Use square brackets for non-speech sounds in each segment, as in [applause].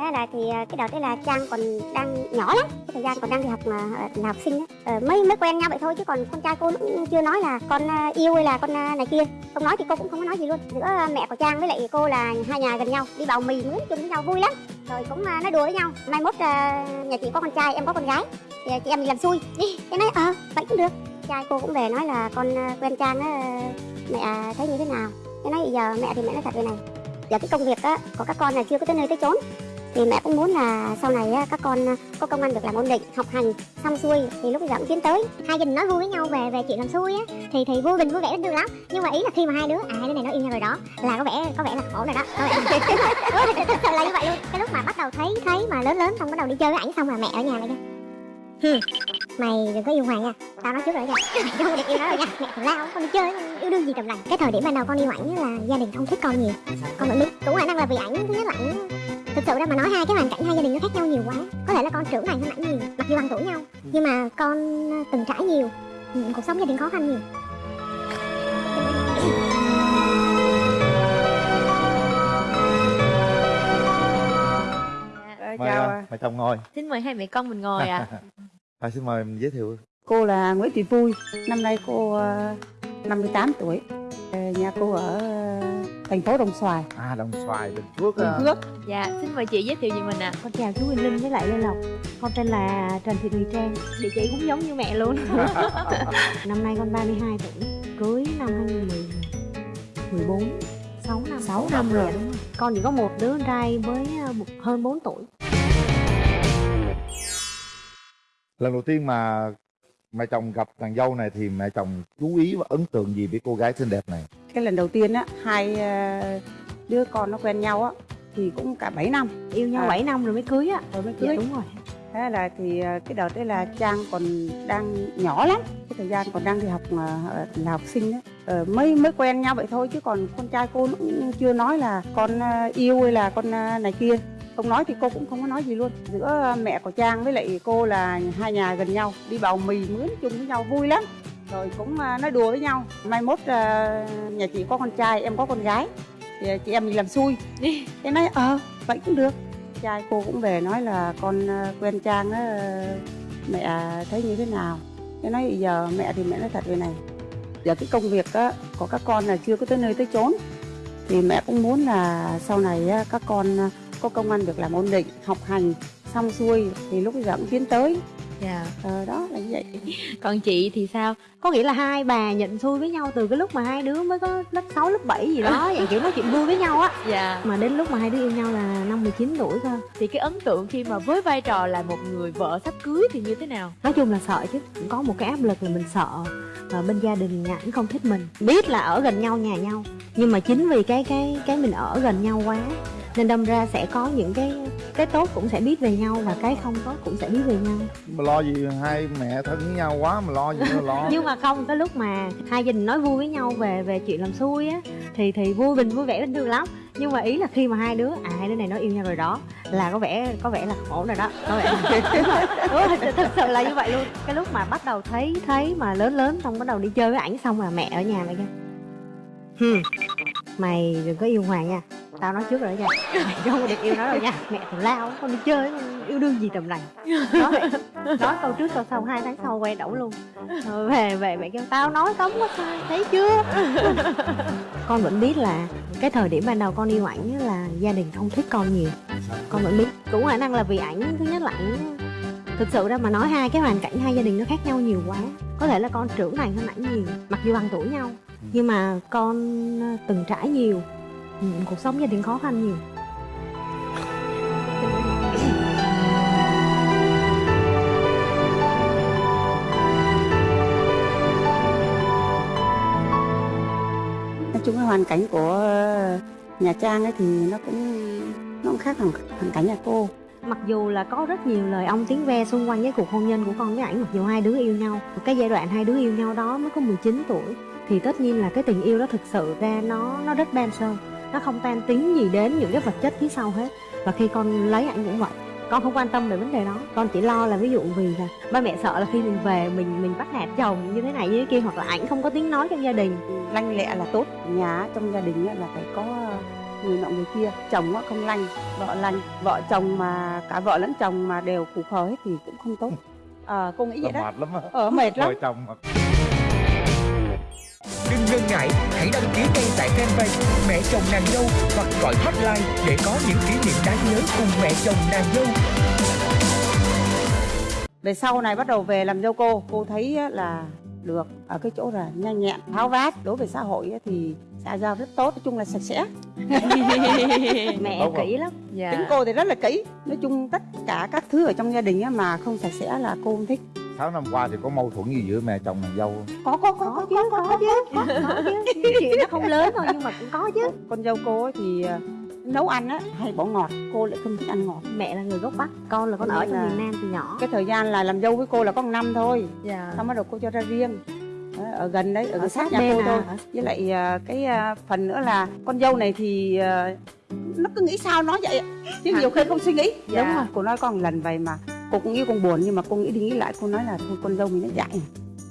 thế là thì à, cái đợt đấy là trang còn đang nhỏ lắm. Cái thời gian còn đang đi học mà là học sinh. Ờ, mới mới quen nhau vậy thôi chứ còn con trai cô cũng chưa nói là con à, yêu hay là con à, này kia. Không nói thì cô cũng không có nói gì luôn. Giữa mẹ của trang với lại cô là hai nhà gần nhau đi bào mì mướn chung với nhau vui lắm. Rồi cũng nói đùa với nhau. Mai mốt nhà chị có con trai em có con gái. Thì chị em mình làm xui. Thế nói ờ vậy cũng được. Trai cô cũng về nói là con quen trang á mẹ thấy như thế nào? Thế nói giờ mẹ thì mẹ nói thật về này. Giờ cái công việc á của các con là chưa có tới nơi tới chốn thì mẹ cũng muốn là sau này các con à, có công ăn việc làm ổn định, học hành xong xuôi thì lúc giờ cũng tiến tới, hai gia đình nói vui với nhau về về chuyện làm xuôi á, thì thì vui mình vui vẻ được lắm. Nhưng mà ý là khi mà hai đứa à đứa này nó yêu nhau rồi đó, là có vẻ có vẻ là khổ rồi đó. Có vẻ thật [laughs] sự là như vậy luôn. Cái lúc mà bắt đầu thấy thấy mà lớn lớn xong bắt đầu đi chơi với ảnh xong là mẹ ở nhà lại kêu mày đừng có yêu hoàng nha. Tao nói trước rồi nha. [laughs] Mày không được yêu nó rồi nha. Mẹ thằng lao con đi chơi yêu đương gì trầm lành cái thời điểm ban đầu con yêu ảnh là gia đình không thích con nhiều. Con vẫn biết cũng khả năng là vì ảnh thứ nhất là ảnh thực sự ra mà nói hai cái hoàn cảnh hai gia đình nó khác nhau nhiều quá. Có thể là con trưởng thành hơn ảnh nhiều mặc dù bằng tuổi nhau nhưng mà con ờ, từng trải nhiều ừ, cuộc sống gia đình khó khăn nhiều. Ờ, mời chào à. mời chồng ngồi. Xin mời hai mẹ con mình ngồi ạ. à, [laughs] xin mời mình giới thiệu. Cô là Nguyễn Thị Vui. Năm nay cô ờ, 58 tuổi. Ờ, nhà cô ở ờ, thành phố Đồng Xoài. À đồng xoài bình phước Bình à. Phước. Dạ, xin mời chị giới thiệu về mình ạ. Con chào chú Quỳnh Linh với lại Lê Lộc. Con tên là Trần Thị Thùy Trang. Địa chỉ cũng giống như mẹ luôn. [laughs] Năm nay con 32 tuổi Cưới năm 2014 6 năm. 6 năm rồi đúng rồi. Con chỉ có một đứa con trai với hơn 4 tuổi lần đầu tiên mà mẹ chồng gặp nàng dâu này thì mẹ chồng chú ý và ấn tượng gì với cô gái xinh đẹp này? Cái lần đầu tiên á hai ờ, đứa con nó quen nhau á thì cũng cả 7 năm. Yêu nhau À. 7 năm rồi mới cưới á. Rồi mới Dạ cưới. đúng rồi. Thế là thì ờ, cái đợt đấy là trang còn đang nhỏ lắm. Cái thời gian còn đang đi học ờ, là học sinh á. Ờ, mới mới quen nhau vậy thôi chứ còn con trai cô cũng chưa nói là con yêu hay là con này kia không nói thì cô cũng không có nói gì luôn. Giữa mẹ của trang với lại cô là hai nhà gần nhau đi bào mì mướn chung với nhau vui lắm. Rồi cũng ờ, nói đùa với nhau. Mai mốt ờ, nhà chị có con trai em có con gái thì chị em mình làm xui. Cái nói ờ vậy cũng được. Trai cô cũng về nói là con ờ, quen trang á mẹ thấy như thế nào? Cái nói giờ mẹ thì mẹ nói thật vậy này. Giờ cái công việc á, của các con là chưa có tới nơi tới chốn. Thì mẹ cũng muốn là sau này á, các con có công ăn việc làm ổn định học hành xong xuôi thì lúc bây giờ cũng tiến tới. Dạ. Ờ, đó là như vậy. Còn chị thì sao? Có nghĩa là hai bà nhận xui với nhau từ cái lúc mà hai đứa mới có lớp 6, lớp 7 gì đó [laughs] Dạng kiểu nói chuyện vui với nhau á. Dạ. Mà đến lúc mà hai đứa yêu nhau là năm 19 tuổi cơ Thì cái ấn tượng khi mà với vai trò là một người vợ sắp cưới thì như thế nào? nói chung là sợ chứ. Cũng có một cái áp lực là mình sợ và bên gia đình nhà ảnh không thích mình. Biết là ở gần nhau nhà nhau. Nhưng mà chính vì cái cái cái mình ở gần nhau quá nên đâm ra sẽ có những cái cái tốt cũng sẽ biết về nhau và cái không tốt cũng sẽ biết về nhau. Mà lo gì hai mẹ thân với nhau quá mà lo gì nữa lo. [laughs] Nhưng mà không cái lúc mà hai gia đình nói vui với nhau về về chuyện làm xui á thì thì vui bình vui vẻ bình thường lắm. Nhưng mà ý là khi mà hai đứa à hai đứa này nó yêu nhau rồi đó là có vẻ có vẻ là ổn rồi đó. Có vẻ ừ, [laughs] thật, sự là như vậy luôn. Cái lúc mà bắt đầu thấy thấy mà lớn lớn xong bắt đầu đi chơi với ảnh xong là mẹ ở nhà lại kêu Hừ, mày đừng có yêu hoàng nha tao nói trước rồi đó nha. Mày không có được yêu nó đâu nha. Mẹ thằng lao, con đi chơi, yêu đương gì tầm này. Nói vậy. Nói câu trước, câu sau, hai tháng sau quay đổ luôn. Rồi về về, mẹ kêu, tao nói cấm quá sai, thấy chưa? Con vẫn biết là cái thời điểm ban đầu con yêu ảnh là gia đình không thích con nhiều. Con vẫn biết. Cũng khả năng là vì ảnh, thứ nhất là ảnh, thực sự ra mà nói hai cái hoàn cảnh hai gia đình nó khác nhau nhiều quá. Có thể là con trưởng thành hơn ảnh nhiều, mặc dù bằng tuổi nhau. Nhưng mà con ờ, từng trải nhiều ừ, cuộc sống gia đình khó khăn nhiều. Nói chung cái hoàn cảnh của nhà trang ấy thì nó cũng nó cũng khác hoàn hoàn cảnh nhà cô. Mặc dù là có rất nhiều lời ông tiếng ve xung quanh cái cuộc hôn nhân của con với ảnh mặc dù hai đứa yêu nhau. Cái giai đoạn hai đứa yêu nhau đó mới có 19 tuổi thì tất nhiên là cái tình yêu đó thực sự ra nó nó rất đơn sơ nó không tan tính gì đến những cái vật chất phía sau hết. Và khi con lấy ảnh cũng vậy. Con không quan tâm về vấn đề đó. Con chỉ lo là ví dụ vì là ba mẹ sợ là khi mình về mình mình bắt nạt chồng như thế này như thế kia hoặc là ảnh không có tiếng nói trong gia đình. Lanh lẹ là tốt. Nhà trong gia đình á là phải có người nọ người kia. Chồng á không lanh vợ lanh. Vợ chồng mà cả vợ lẫn chồng mà đều củ khờ hết thì cũng không tốt. [laughs] Ờ cô nghĩ vậy đó. mệt lắm ờ mệt lắm. Vợ chồng mà Đừng ngần ngại, hãy đăng ký ngay tại fanpage Mẹ chồng nàng dâu hoặc gọi hotline để có những kỷ niệm đáng nhớ cùng mẹ chồng nàng dâu. về sau này bắt đầu về làm dâu cô cô thấy á, là được ở cái chỗ là nhanh nhẹn tháo vát. Đối với xã hội á, thì xã giao rất tốt nói chung là sạch sẽ. [laughs] Mẹ kỹ lắm. Dạ. Tính cô thì rất là kỹ. Nói chung tất cả các thứ ở trong gia đình á, mà không sạch sẽ là cô không thích 6 năm qua thì có mâu thuẫn gì giữa mẹ chồng nàng dâu không? có có có có chứ có, có chứ. Có, có chứ. Chuyện nó không lớn thôi nhưng mà cũng có chứ. Con dâu cô ấy thì ờ, nấu ăn á hay bỏ ngọt. Cô lại không thích ăn ngọt. Mẹ là người gốc bắc con là con ở trong là- miền nam từ nhỏ. cái thời gian là làm dâu với cô là có một năm thôi. Dạ. Xong bắt đầu cô cho ra riêng. Đó, ở gần đấy ở, ở sát sát nhà cô à, thôi với lại ờ, cái ờ, phần nữa là con dâu này thì nó cứ nghĩ sao nói vậy? Chứ nhiều khi không suy nghĩ. Dạ. đúng rồi cô nói con lần vậy mà cô cũng nghĩ con buồn nhưng mà cô nghĩ đi nghĩ lại cô nói là thôi con dâu mình nó dạy,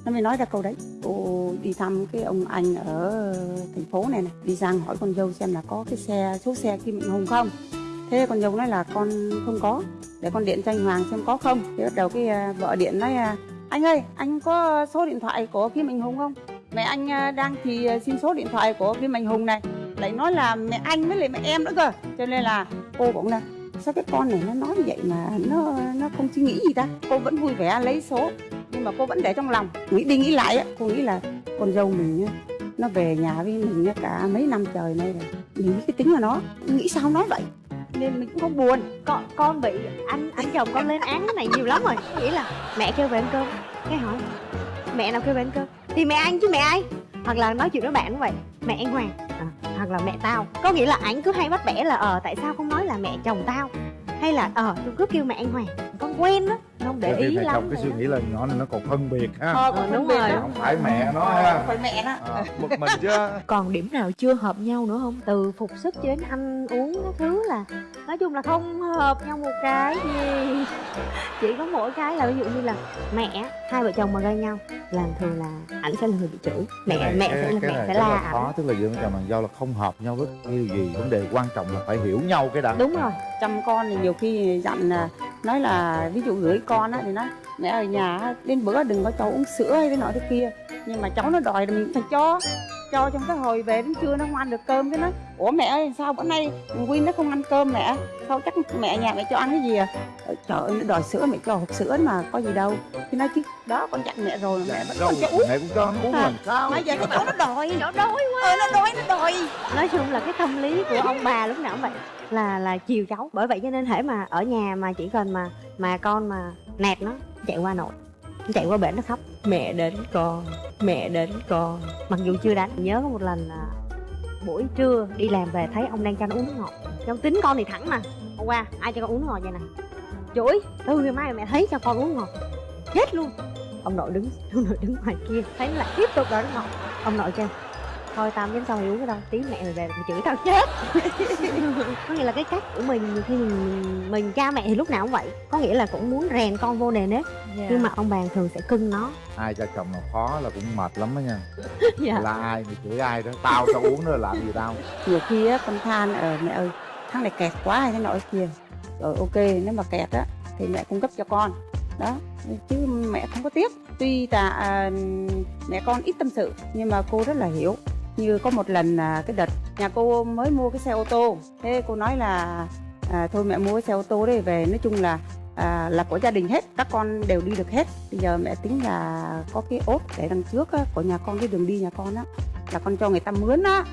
nó mới nói ra câu đấy. Cô đi thăm cái ông anh ở thành phố này này đi sang hỏi con dâu xem là có cái xe số xe kim Mạnh hùng không. Thế con dâu nói là con không có để con điện cho anh hoàng xem có không. Thế bắt đầu cái à, vợ điện nói à, anh ơi anh có số điện thoại của kim Mạnh hùng không? Mẹ anh à, đang thì xin số điện thoại của kim Mạnh hùng này. Lại nói là mẹ anh với lại mẹ em nữa cơ. Cho nên là cô cũng là sao cái con này nó nói như vậy mà nó nó không suy nghĩ gì ta? Cô vẫn vui vẻ lấy số, nhưng mà cô vẫn để trong lòng. Nghĩ đi nghĩ lại á, cô nghĩ là con dâu mình nó về nhà với mình cả mấy năm trời nay rồi, mình biết cái tính của nó, nghĩ sao nói vậy? Nên mình cũng không buồn. Con con bị anh anh chồng con lên án cái này nhiều lắm rồi. Nghĩ là mẹ kêu về ăn cơm. Cái hỏi, mẹ nào kêu về ăn cơm? Thì mẹ anh chứ mẹ ai? Hoặc là nói chuyện với bạn cũng vậy. Mẹ anh hoàng hoặc là mẹ tao. Có nghĩa là ảnh cứ hay bắt bẻ là ờ tại sao không nói là mẹ chồng tao? Hay là ờ tôi cứ kêu mẹ anh hoàng con quen đó không để ý lắm chồng cái suy nghĩ là nhỏ này nó còn phân biệt ha. Ờ, con đúng rồi. không phải mẹ nó ha. phải mẹ đó. À, bực mình chứ. Còn điểm nào chưa hợp nhau nữa không? Từ phục sức cho đến ăn uống các thứ là nói chung là không hợp nhau một cái gì. Chỉ có mỗi cái là ví dụ như là mẹ hai vợ chồng mà gây nhau là thường là ảnh sẽ là người bị chửi mẹ Cái này- mẹ cái- sẽ là cái mẹ này sẽ la là ảnh. khó tức là giữa chồng nàng dâu là không hợp nhau với điều gì. Vấn đề quan trọng là phải hiểu nhau cái đã. Đúng rồi. Chăm con thì nhiều khi dặn là nói là ví dụ gửi con á thì nói mẹ ở nhà đến bữa đừng có cho uống sữa hay thế nọ thế kia. Nhưng mà cháu nó đòi thì mình phải cho cho trong cái hồi về đến trưa nó không ăn được cơm cái nó. Ủa mẹ ơi sao bữa nay Win nó không ăn cơm mẹ? Sao chắc mẹ nhà mẹ cho ăn cái gì à? Ờ, trời ơi nó đòi sữa mẹ cho hộp sữa mà có gì đâu. Thì nói chứ đó con dặn mẹ rồi mà mẹ vẫn còn cho uống mẹ cũng cho nó uống À. làm sao? bây giờ cái cháu nó đòi. Nó đòi ờ nó đòi nó đòi. Nói chung là cái tâm lý của ông bà lúc nào cũng vậy. Là là chiều cháu. Bởi vậy cho nên hễ mà ở nhà mà chỉ cần mà mà con mà nạt nó chạy qua nội chạy qua bển nó khóc. Mẹ đến con, mẹ đến con. Mặc dù chưa đánh, nhớ có một lần là buổi trưa đi làm về thấy ông đang cho nó uống nước ngọt. Trong tính con thì thẳng mà. Hôm qua, ai cho con uống nước ngọt vậy nè? Chửi từ ngày mai mẹ thấy cho con uống ngọt. Chết luôn. Ông nội đứng, ông nội đứng ngoài kia, thấy là lại tiếp tục đòi nước ngọt. Ông nội kêu thôi tao dám cho mày uống cái đâu tí mẹ mày về mày chửi tao chết. [laughs] Có nghĩa là cái cách của mình khi mình, mình cha mẹ thì lúc nào cũng vậy. Có nghĩa là cũng muốn rèn con vô nề nếp. Dạ. nhưng mà ông bà thường sẽ cưng nó. Ai cho chồng nào khó là cũng mệt lắm đó nha. [laughs] Dạ. là ai mày chửi ai đó tao tao uống nữa làm gì tao? Nhiều khi á con than ờ mẹ ơi thằng này kẹt quá hay thế thế kia. Rồi ok nếu mà kẹt á thì mẹ cung cấp cho con. Đó chứ mẹ không có tiếc. Tuy là à, mẹ con ít tâm sự nhưng mà cô rất là hiểu như có một lần là cái đợt nhà cô mới mua cái xe ô tô thế cô nói là à, thôi mẹ mua cái xe ô tô đấy về. Nói chung là à, là của gia đình hết các con đều đi được hết. Bây giờ mẹ tính là có cái ốp để đằng trước á, của nhà con cái đường đi nhà con á là con cho người ta mướn á.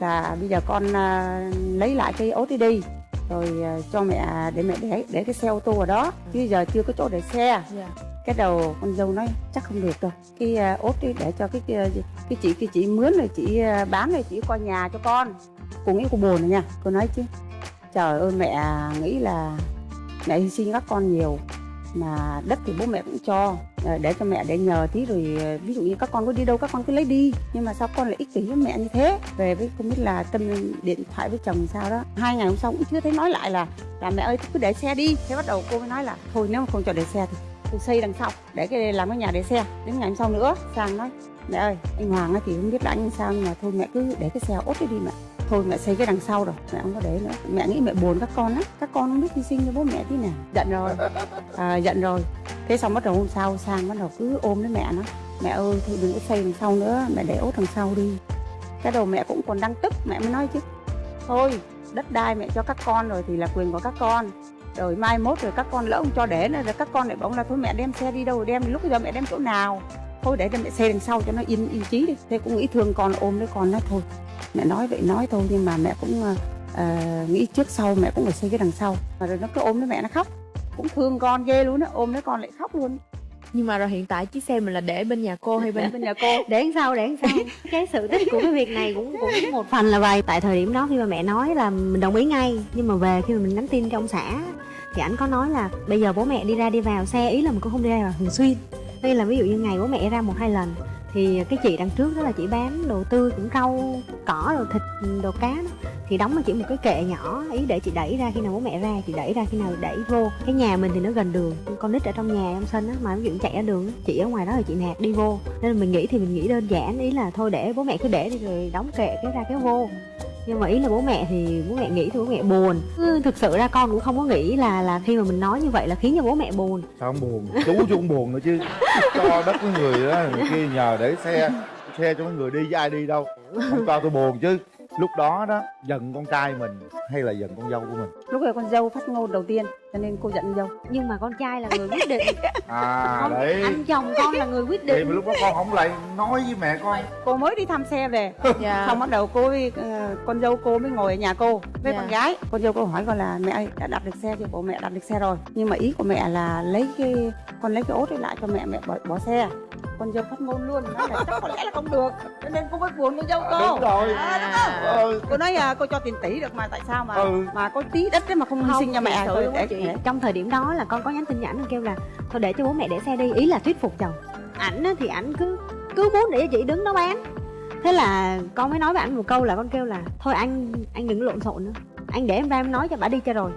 Là bây giờ con à, lấy lại cái ốp đi đi rồi à, cho mẹ để mẹ để để cái xe ô tô ở đó. Chứ giờ chưa có chỗ để xe. Yeah cái đầu con dâu nói chắc không được đâu. Cái à, uh, ốt để cho cái à, cái, cái chị cái chị mướn rồi chị à, bán rồi chị coi nhà cho con. Cô nghĩ cô buồn rồi nha cô nói chứ. Trời ơi mẹ nghĩ là mẹ hy sinh các con nhiều mà đất thì bố mẹ cũng cho. Ờ, để cho mẹ để nhờ tí rồi ví dụ như các con có đi đâu các con cứ lấy đi. Nhưng mà sao con lại ích kỷ với mẹ như thế? Về với không biết là tâm điện thoại với chồng sao đó. Hai ngày hôm sau cũng chưa thấy nói lại là là mẹ ơi cứ để xe đi. Thế bắt đầu cô mới nói là thôi nếu mà không cho để xe thì tôi xây đằng sau để cái làm cái nhà để xe. Đến ngày hôm sau nữa sang nói mẹ ơi anh Hoàng thì không biết là anh sao nhưng mà thôi mẹ cứ để cái xe ốt đi mẹ. Thôi mẹ xây cái đằng sau rồi mẹ không có để nữa. Mẹ nghĩ mẹ buồn các con á các con không biết hy sinh cho bố mẹ tí nào. Giận rồi. À, giận rồi. Thế xong bắt đầu hôm sau sang bắt đầu cứ ôm lấy mẹ nó. Mẹ ơi thôi đừng có xây đằng sau nữa mẹ để ốt đằng sau đi. Cái đầu mẹ cũng còn đang tức mẹ mới nói chứ. Thôi đất đai mẹ cho các con rồi thì là quyền của các con rồi mai mốt rồi các con lỡ không cho để nữa rồi các con lại bảo là thôi mẹ đem xe đi đâu đem lúc giờ mẹ đem chỗ nào. Thôi để cho mẹ xe đằng sau cho nó yên yên trí đi. Thế cũng nghĩ thương con ôm lấy con nó thôi. Mẹ nói vậy nói thôi nhưng mà mẹ cũng uh, nghĩ trước sau mẹ cũng phải xây cái đằng sau. Mà rồi nó cứ ôm lấy mẹ nó khóc. Cũng thương con ghê luôn á ôm lấy con lại khóc luôn nhưng mà rồi hiện tại chiếc xe mình là để bên nhà cô hay bên bên nhà cô. [laughs] Để làm sao để làm sao? [laughs] Cái sự tích của cái việc này cũng cũng một phần là vậy. Tại thời điểm đó khi mà mẹ nói là mình đồng ý ngay nhưng mà về khi mà mình nhắn tin cho ông xã thì ảnh có nói là bây giờ bố mẹ đi ra đi vào xe ý là mình cũng không đi ra vào thường xuyên. Đây là ví dụ như ngày bố mẹ ra một hai lần thì cái chị đằng trước đó là chị bán đồ tươi cũng rau, cỏ, đồ thịt, đồ cá đó. Thì đóng cho chị một cái kệ nhỏ, ý để chị đẩy ra khi nào bố mẹ ra, chị đẩy ra khi nào đẩy vô. Cái nhà mình thì nó gần đường, con nít ở trong nhà trong sân á, mà ví dụ chạy ra đường chị ở ngoài đó thì chị nạt đi vô. Nên là mình nghĩ thì mình nghĩ đơn giản, ý là thôi để bố mẹ cứ để đi rồi đóng kệ cái ra cái vô nhưng mà ý là bố mẹ thì bố mẹ nghĩ thì bố mẹ buồn. Ừ, thực sự ra con cũng không có nghĩ là là khi mà mình nói như vậy là khiến cho bố mẹ buồn. Sao không buồn? Chú chú cũng buồn nữa chứ. Cho đất với người đó người kia nhờ để xe xe cho mấy người đi với ai đi đâu. Không cho tôi buồn chứ. Lúc đó đó giận con trai mình hay là giận con dâu của mình? Lúc này con dâu phát ngôn đầu tiên cho nên cô giận dâu nhưng mà con trai là người quyết định. [laughs] À không đấy. anh chồng con là người quyết thì định. lúc đó con không lại nói với mẹ con. Cô mới đi thăm xe về. [laughs] Dạ. Xong bắt đầu cô ờ, con dâu cô mới ngồi ở nhà cô với Dạ. con gái. Con dâu cô hỏi con là mẹ ơi đã đặt được xe chưa? Bộ mẹ đặt được xe rồi. Nhưng mà ý của mẹ là lấy cái con lấy cái ốt ấy lại cho mẹ mẹ bỏ, bỏ xe. Con dâu phát ngôn luôn nói là chắc có lẽ là không được. Cho nên cô mới buồn con dâu cô. đúng rồi. À, đúng không? ừ. cô nói à, cô cho tiền tỷ được mà tại sao mà Ừ. mà có tí đất đấy mà không hy sinh cho mẹ á để- Dạ. chị trong thời điểm đó là con có nhắn tin cho ảnh kêu là, thôi để cho bố mẹ để xe đi. Ý là thuyết phục chồng. Ảnh thì ảnh cứ cứ muốn để cho chị đứng đó bán. Thế là con mới nói với ảnh một câu là con kêu là, thôi anh anh đừng lộn xộn nữa. Anh để em ra em nói cho bà đi cho rồi.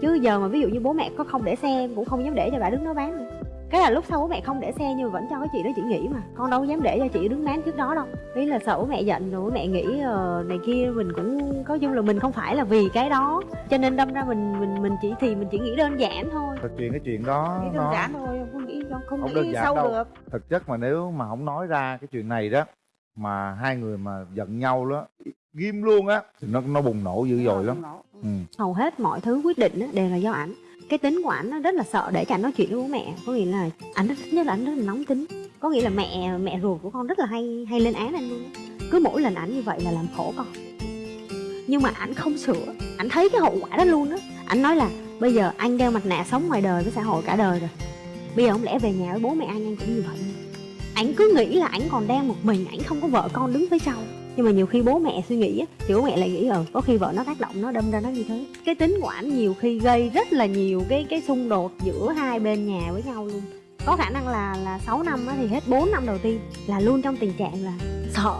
Chứ giờ mà ví dụ như bố mẹ có không để xe em cũng không dám để cho bà đứng đó bán nữa cái là lúc sau bố mẹ không để xe nhưng mà vẫn cho cái chị đó chị nghỉ mà. Con đâu dám để cho chị đứng bán trước đó đâu. Ý là sợ bố mẹ giận rồi bố mẹ nghĩ ờ, này kia mình cũng có chung là mình không phải là vì cái đó. Cho nên đâm ra mình mình mình chỉ thì mình chỉ nghĩ đơn giản thôi. Thật chuyện cái chuyện đó nghĩ đơn nó giản thôi không nghĩ không, không, Không nghĩ sâu đâu. được. Thực chất mà nếu mà không nói ra cái chuyện này đó mà hai người mà giận nhau đó ghim luôn á thì nó nó bùng nổ dữ dội lắm. ừ. hầu hết mọi thứ quyết định á, đều là do ảnh cái tính của ảnh nó rất là sợ để cho ảnh nói chuyện với bố mẹ. Có nghĩa là ảnh rất, nhất là ảnh rất là nóng tính. Có nghĩa là mẹ mẹ ruột của con rất là hay hay lên án anh luôn. Cứ mỗi lần ảnh như vậy là làm khổ con. Nhưng mà ảnh không sửa. Ảnh thấy cái hậu quả đó luôn á. Ảnh nói là, bây giờ anh đeo mặt nạ sống ngoài đời với xã hội cả đời rồi. Bây giờ không lẽ về nhà với bố mẹ anh anh cũng như vậy. Ảnh cứ nghĩ là ảnh còn đang một mình, ảnh không có vợ con đứng phía sau nhưng mà nhiều khi bố mẹ suy nghĩ á, thì bố mẹ lại nghĩ ờ có khi vợ nó tác động, nó đâm ra nó như thế. Cái tính của ảnh nhiều khi gây rất là nhiều cái cái xung đột giữa hai bên nhà với nhau luôn. Có khả năng là là 6 năm á thì hết 4 năm đầu tiên là luôn trong tình trạng là sợ.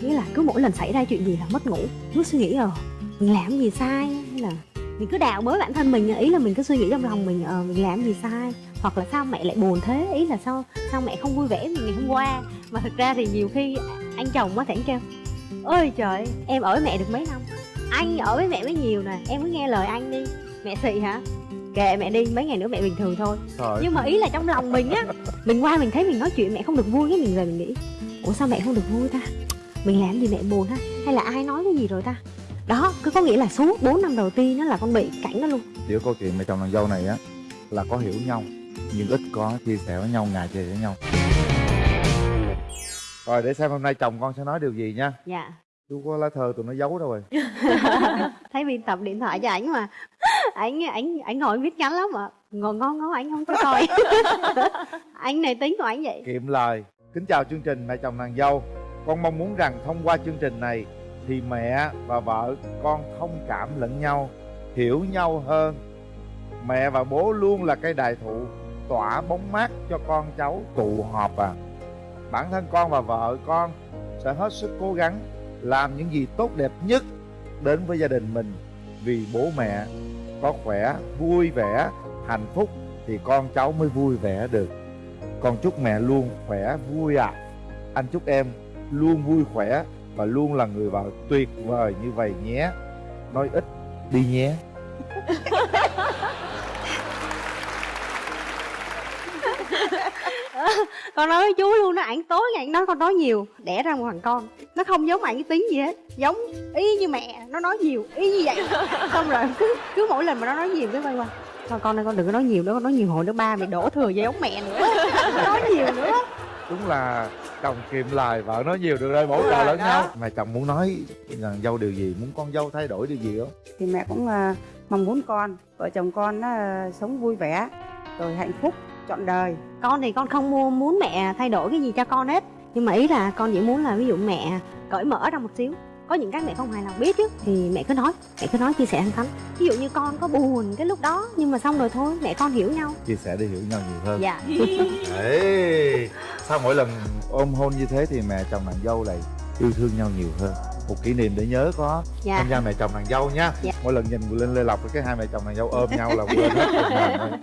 Nghĩa là cứ mỗi lần xảy ra chuyện gì là mất ngủ, cứ suy nghĩ ờ mình làm gì sai, hay là mình cứ đào bới bản thân mình ý là mình cứ suy nghĩ trong lòng mình ờ mình làm gì sai, hoặc là sao mẹ lại buồn thế, ý là sao sao mẹ không vui vẻ như ngày hôm qua. Mà thực ra thì nhiều khi anh chồng á thì anh kêu ôi trời em ở với mẹ được mấy năm? Anh ở với mẹ mới nhiều nè em cứ nghe lời anh đi. Mẹ xị hả? Kệ mẹ đi mấy ngày nữa mẹ bình thường thôi. Trời. nhưng mà ý là trong lòng mình á mình qua mình thấy mình nói chuyện mẹ không được vui cái mình về mình nghĩ ủa sao mẹ không được vui ta? Mình làm gì mẹ buồn ha? Hay là ai nói cái gì rồi ta? Đó cứ có nghĩa là suốt 4 năm đầu tiên nó là con bị cảnh đó luôn. Giữa câu chuyện mẹ chồng nàng dâu này á là có hiểu nhau nhưng ít có chia sẻ với nhau ngại chia sẻ với nhau rồi để xem hôm nay chồng con sẽ nói điều gì nha. Dạ. Chú có lá thơ tụi nó giấu đâu rồi. [laughs] Thấy biên tập điện thoại cho ảnh mà. Ảnh ảnh ảnh ngồi viết ngắn lắm ạ. Ngồi ngon ngó ảnh không có coi. [laughs] Anh này tính của ảnh vậy. Kiệm lời. Kính chào chương trình mẹ chồng nàng dâu. Con mong muốn rằng thông qua chương trình này thì mẹ và vợ con thông cảm lẫn nhau hiểu nhau hơn. Mẹ và bố luôn là cây đại thụ tỏa bóng mát cho con cháu tụ họp à bản thân con và vợ con sẽ hết sức cố gắng làm những gì tốt đẹp nhất đến với gia đình mình. Vì bố mẹ có khỏe, vui vẻ, hạnh phúc thì con cháu mới vui vẻ được. Con chúc mẹ luôn khỏe, vui ạ. Anh chúc em luôn vui khỏe và luôn là người vợ tuyệt vời như vậy nhé. Nói ít đi nhé. [laughs] [laughs] con nói với chú luôn nó ảnh tối ngày nói con nói nhiều đẻ ra một thằng con. Nó không giống ảnh cái tính gì hết. Giống y như mẹ nó nói nhiều y như vậy. [laughs] Xong rồi cứ cứ mỗi lần mà nó nói nhiều cái quay qua. Thôi con ơi con đừng có nói nhiều nữa con nói nhiều hồi nữa ba mày đổ thừa về giống mẹ nữa. [laughs] Nó nói nhiều nữa. Đúng là chồng kiệm lời vợ nói nhiều được rồi bổ trợ lẫn nhau. Mà chồng muốn nói rằng dâu điều gì? Muốn con dâu thay đổi điều gì không? Thì mẹ cũng à, mong muốn con. Vợ chồng con à, sống vui vẻ rồi hạnh phúc trọn đời. Con thì con không mua muốn mẹ thay đổi cái gì cho con hết. Nhưng mà ý là con chỉ muốn là ví dụ mẹ cởi mở ra một xíu. Có những cái mẹ không hài lòng biết chứ thì mẹ cứ nói mẹ cứ nói chia sẻ thẳng thắn. Ví dụ như con có buồn cái lúc đó nhưng mà xong rồi thôi mẹ con hiểu nhau. Chia sẻ để hiểu nhau nhiều hơn. Dạ. [laughs] Ê, sao mỗi lần ôm hôn như thế thì mẹ chồng nàng dâu lại yêu thương nhau nhiều hơn? Một kỷ niệm để nhớ có dạ. tham gia mẹ chồng nàng dâu nha. Dạ. mỗi lần nhìn lên lê lộc cái hai mẹ chồng nàng dâu ôm nhau là quên hết.